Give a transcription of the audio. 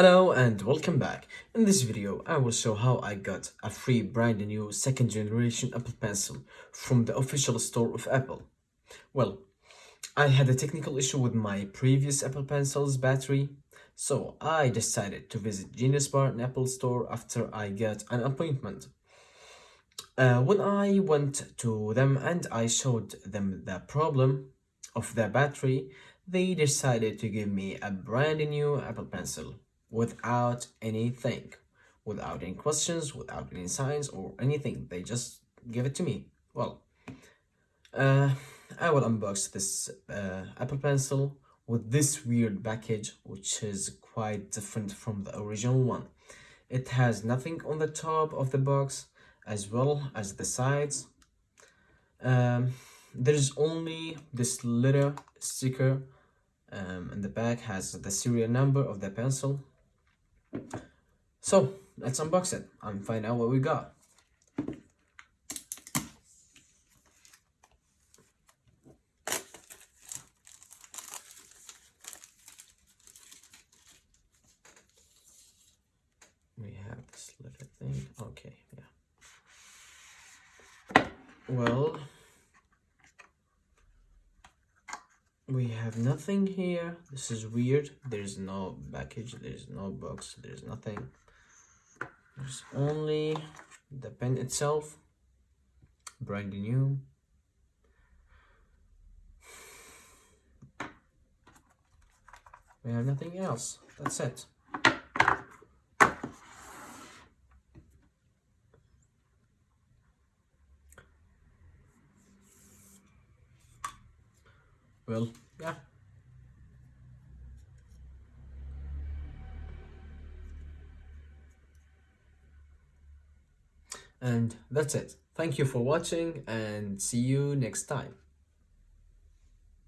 Hello and welcome back. In this video, I will show how I got a free brand new second generation Apple Pencil from the official store of Apple. Well, I had a technical issue with my previous Apple Pencil's battery, so I decided to visit Genius Bar in Apple store after I got an appointment. Uh, when I went to them and I showed them the problem of the battery, they decided to give me a brand new Apple Pencil without anything, without any questions, without any signs or anything. They just give it to me. Well, uh, I will unbox this uh, Apple Pencil with this weird package, which is quite different from the original one. It has nothing on the top of the box as well as the sides. Um, there's only this little sticker um, and the back has the serial number of the pencil so let's unbox it and find out what we got. We have this little thing. Okay, yeah. Well, we have nothing here. This is weird. There's no package. There's no box. There's nothing. There's only the pen itself. Brand new. We have nothing else. That's it well yeah. and that's it. Thank you for watching and see you next time